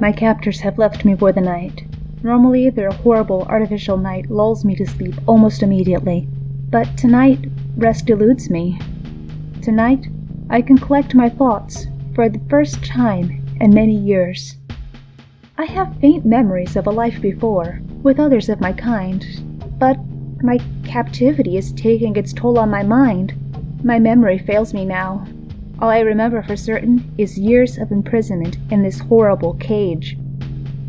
My captors have left me for the night. Normally, their horrible artificial night lulls me to sleep almost immediately, but tonight, rest eludes me. Tonight, I can collect my thoughts for the first time in many years. I have faint memories of a life before, with others of my kind, but my captivity is taking its toll on my mind. My memory fails me now. All I remember for certain is years of imprisonment in this horrible cage.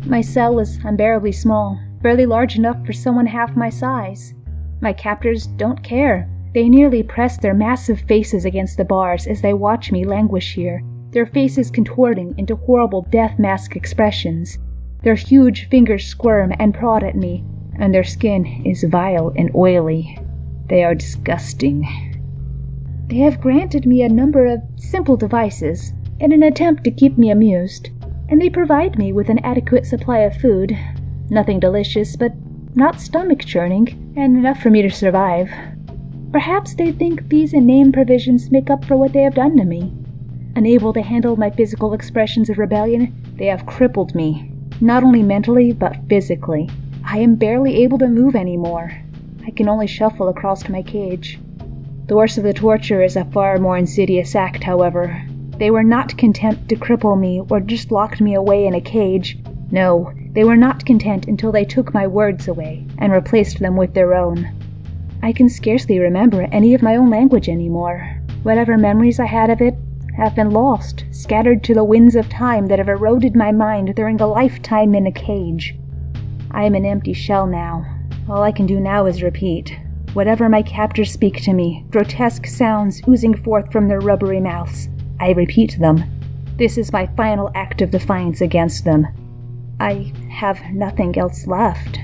My cell is unbearably small, barely large enough for someone half my size. My captors don't care. They nearly press their massive faces against the bars as they watch me languish here, their faces contorting into horrible death mask expressions. Their huge fingers squirm and prod at me, and their skin is vile and oily. They are disgusting. They have granted me a number of simple devices in an attempt to keep me amused, and they provide me with an adequate supply of food. Nothing delicious, but not stomach churning, and enough for me to survive. Perhaps they think these inane provisions make up for what they have done to me. Unable to handle my physical expressions of rebellion, they have crippled me, not only mentally, but physically. I am barely able to move anymore. I can only shuffle across to my cage. The worst of the torture is a far more insidious act, however. They were not content to cripple me or just locked me away in a cage. No, they were not content until they took my words away and replaced them with their own. I can scarcely remember any of my own language anymore. Whatever memories I had of it have been lost, scattered to the winds of time that have eroded my mind during a lifetime in a cage. I am an empty shell now. All I can do now is repeat. Whatever my captors speak to me, grotesque sounds oozing forth from their rubbery mouths, I repeat them. This is my final act of defiance against them. I have nothing else left.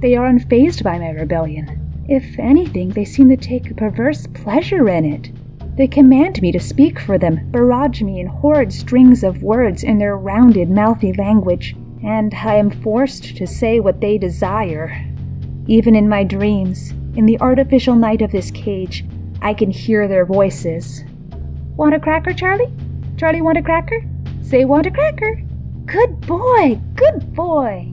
They are unfazed by my rebellion. If anything, they seem to take a perverse pleasure in it. They command me to speak for them, barrage me in horrid strings of words in their rounded, mouthy language, and I am forced to say what they desire. Even in my dreams, in the artificial night of this cage, I can hear their voices. Want a cracker, Charlie? Charlie, want a cracker? Say, want a cracker? Good boy, good boy.